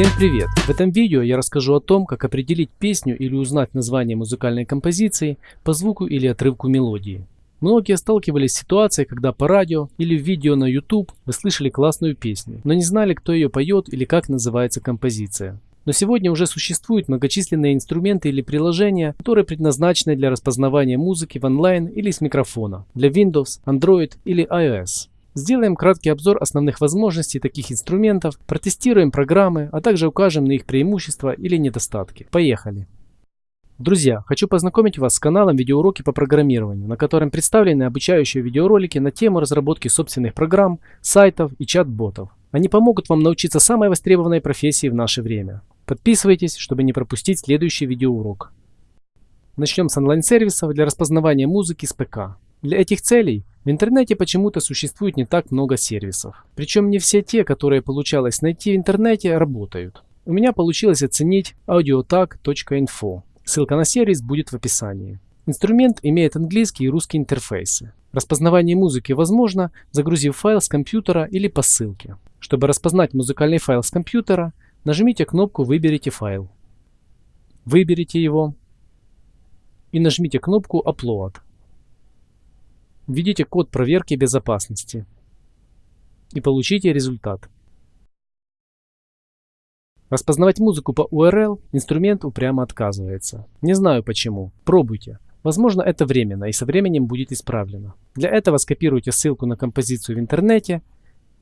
Всем привет! В этом видео я расскажу о том, как определить песню или узнать название музыкальной композиции по звуку или отрывку мелодии. Многие сталкивались с ситуацией, когда по радио или в видео на YouTube вы слышали классную песню, но не знали, кто ее поет или как называется композиция. Но сегодня уже существуют многочисленные инструменты или приложения, которые предназначены для распознавания музыки в онлайн или с микрофона для Windows, Android или iOS. Сделаем краткий обзор основных возможностей таких инструментов, протестируем программы, а также укажем на их преимущества или недостатки. Поехали! Друзья, хочу познакомить вас с каналом видеоуроки по программированию, на котором представлены обучающие видеоролики на тему разработки собственных программ, сайтов и чат-ботов. Они помогут вам научиться самой востребованной профессии в наше время. Подписывайтесь, чтобы не пропустить следующий видеоурок. Начнем с онлайн-сервисов для распознавания музыки с ПК. Для этих целей в интернете почему-то существует не так много сервисов. Причем не все те, которые получалось найти в интернете, работают. У меня получилось оценить audiotag.info. Ссылка на сервис будет в описании. Инструмент имеет английский и русский интерфейсы. Распознавание музыки возможно, загрузив файл с компьютера или по ссылке. Чтобы распознать музыкальный файл с компьютера, нажмите кнопку «Выберите файл». Выберите его и нажмите кнопку «Upload». Введите код проверки безопасности и получите результат. Распознавать музыку по URL инструмент упрямо отказывается. Не знаю почему. Пробуйте. Возможно это временно и со временем будет исправлено. Для этого скопируйте ссылку на композицию в интернете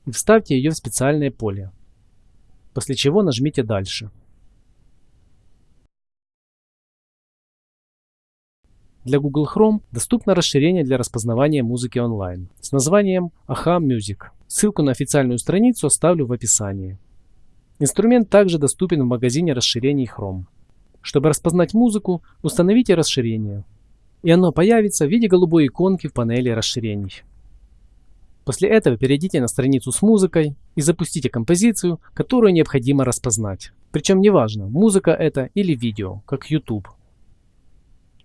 и вставьте ее в специальное поле. После чего нажмите «Дальше». Для Google Chrome доступно расширение для распознавания музыки онлайн с названием AHA Music. Ссылку на официальную страницу оставлю в описании. Инструмент также доступен в магазине расширений Chrome. Чтобы распознать музыку, установите расширение. И оно появится в виде голубой иконки в панели расширений. После этого перейдите на страницу с музыкой и запустите композицию, которую необходимо распознать. Причем неважно, музыка это или видео, как YouTube.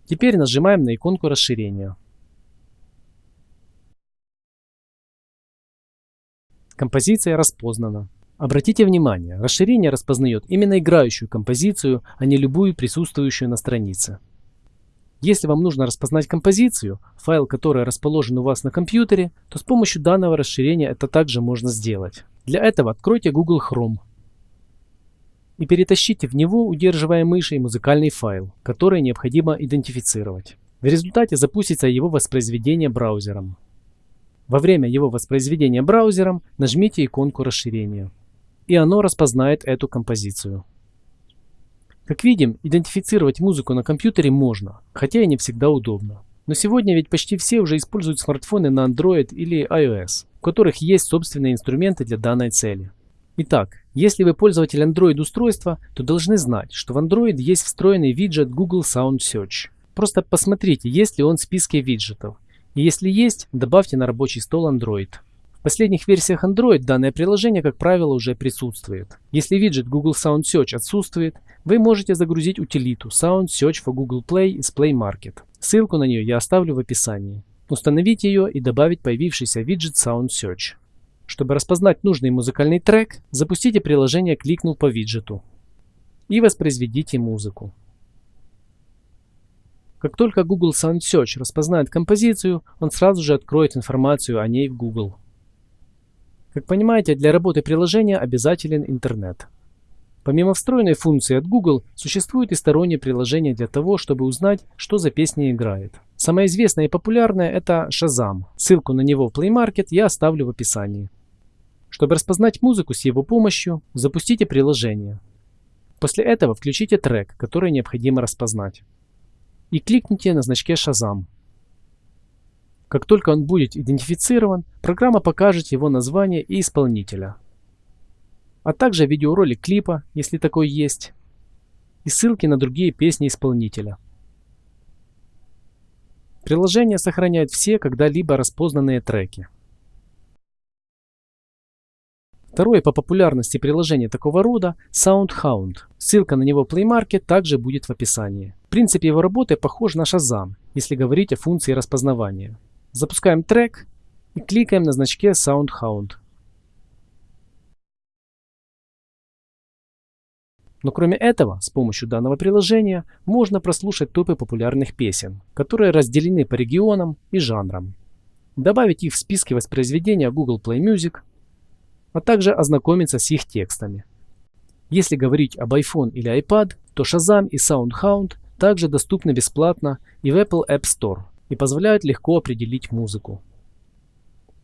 Теперь нажимаем на иконку расширения. Композиция распознана. Обратите внимание, расширение распознает именно играющую композицию, а не любую присутствующую на странице. Если вам нужно распознать композицию, файл который расположен у вас на компьютере, то с помощью данного расширения это также можно сделать. Для этого откройте Google Chrome и перетащите в него, удерживая мышей, музыкальный файл, который необходимо идентифицировать. В результате запустится его воспроизведение браузером. Во время его воспроизведения браузером нажмите иконку расширения, и оно распознает эту композицию. Как видим, идентифицировать музыку на компьютере можно, хотя и не всегда удобно. Но сегодня ведь почти все уже используют смартфоны на Android или iOS, у которых есть собственные инструменты для данной цели. Итак, если вы пользователь Android устройства, то должны знать, что в Android есть встроенный виджет Google Sound Search. Просто посмотрите, есть ли он в списке виджетов. И если есть, добавьте на рабочий стол Android. В последних версиях Android данное приложение, как правило, уже присутствует. Если виджет Google Sound Search отсутствует, вы можете загрузить утилиту Sound Search for Google Play из Play Market. Ссылку на нее я оставлю в описании. Установить ее и добавить появившийся виджет Sound Search. Чтобы распознать нужный музыкальный трек, запустите приложение, кликнув по виджету и воспроизведите музыку. Как только Google Sound Search распознает композицию, он сразу же откроет информацию о ней в Google. Как понимаете, для работы приложения обязателен интернет. Помимо встроенной функции от Google, существует и стороннее приложение для того, чтобы узнать, что за песня играет. Самое известное и популярное это Shazam. Ссылку на него в Play Market я оставлю в описании. Чтобы распознать музыку с его помощью, запустите приложение. После этого включите трек, который необходимо распознать. И кликните на значке Shazam. Как только он будет идентифицирован, программа покажет его название и исполнителя. А также видеоролик клипа, если такой есть, и ссылки на другие песни исполнителя. Приложение сохраняет все когда-либо распознанные треки. Второе по популярности приложение такого рода – SoundHound. Ссылка на него в Play Market также будет в описании. Принцип его работы похож на Shazam, если говорить о функции распознавания. Запускаем трек и кликаем на значке SoundHound. Но кроме этого, с помощью данного приложения можно прослушать топы популярных песен, которые разделены по регионам и жанрам. Добавить их в списки воспроизведения Google Play Music, а также ознакомиться с их текстами. Если говорить об iPhone или iPad, то Shazam и SoundHound также доступны бесплатно и в Apple App Store и позволяют легко определить музыку.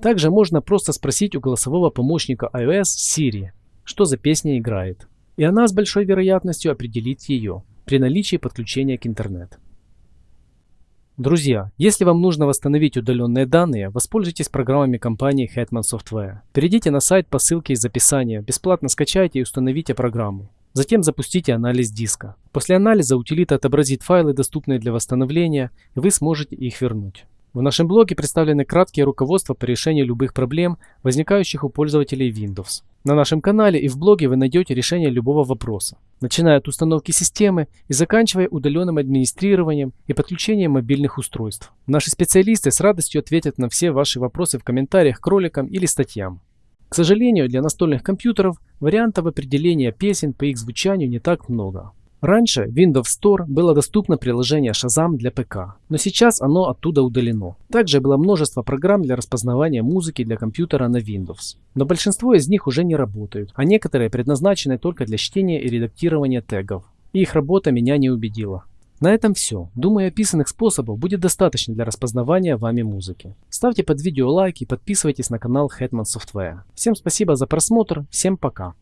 Также можно просто спросить у голосового помощника iOS Siri, что за песня играет, и она с большой вероятностью определит ее при наличии подключения к интернету. Друзья, если вам нужно восстановить удаленные данные, воспользуйтесь программами компании Hetman Software. Перейдите на сайт по ссылке из описания, бесплатно скачайте и установите программу. Затем запустите анализ диска. После анализа утилита отобразит файлы, доступные для восстановления, и вы сможете их вернуть. В нашем блоге представлены краткие руководства по решению любых проблем, возникающих у пользователей Windows. На нашем канале и в блоге вы найдете решение любого вопроса, начиная от установки системы и заканчивая удаленным администрированием и подключением мобильных устройств. Наши специалисты с радостью ответят на все ваши вопросы в комментариях к роликам или статьям. К сожалению, для настольных компьютеров вариантов определения песен по их звучанию не так много. Раньше в Windows Store было доступно приложение Shazam для ПК, но сейчас оно оттуда удалено. Также было множество программ для распознавания музыки для компьютера на Windows. Но большинство из них уже не работают, а некоторые предназначены только для чтения и редактирования тегов. И их работа меня не убедила. На этом все. Думаю, описанных способов будет достаточно для распознавания вами музыки. Ставьте под видео лайк и подписывайтесь на канал Hetman Software. Всем спасибо за просмотр, всем пока.